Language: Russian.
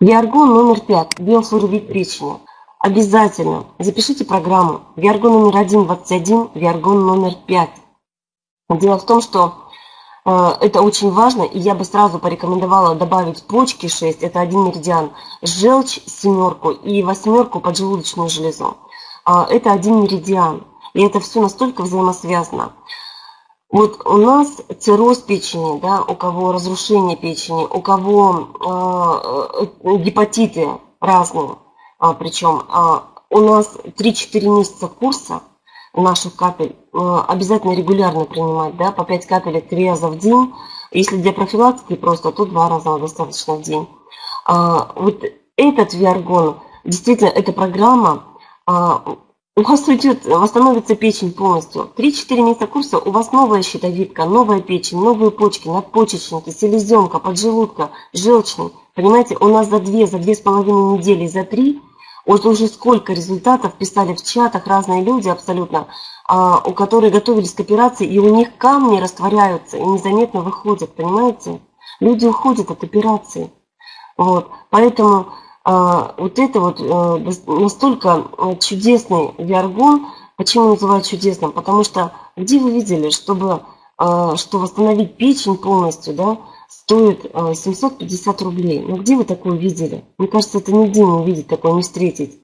Виаргон номер 5. Биофлоровид печени. Обязательно запишите программу. Виаргон номер 1, 21, Виаргон номер 5. Дело в том, что э, это очень важно, и я бы сразу порекомендовала добавить почки 6, это один меридиан, желчь семерку и восьмерку поджелудочную железу. Э, это один меридиан, и это все настолько взаимосвязано. Вот у нас цирроз печени, да, у кого разрушение печени, у кого э, гепатиты разные, а, причем а, у нас 3-4 месяца курса наших капель а, обязательно регулярно принимать, да, по 5 капель 3 раза в день. Если для профилактики просто, то 2 раза достаточно в день. А, вот этот виаргон, действительно, эта программа а, у вас уйдет, восстановится печень полностью. 3-4 месяца курса у вас новая щитовидка, новая печень, новые почки, надпочечники, селезенка, поджелудка, желчный. Понимаете, у нас за 2, за 2,5 недели, за 3, вот уже сколько результатов писали в чатах разные люди абсолютно, а, у которых готовились к операции, и у них камни растворяются и незаметно выходят, понимаете? Люди уходят от операции. Вот, поэтому вот это вот а, настолько э, чудесный виаргон. Почему называют чудесным? Потому что где вы видели, чтобы а, что восстановить печень полностью, да, стоит 750 рублей. Ну где вы такое видели? Мне кажется, это нигде не увидеть, такое не встретить.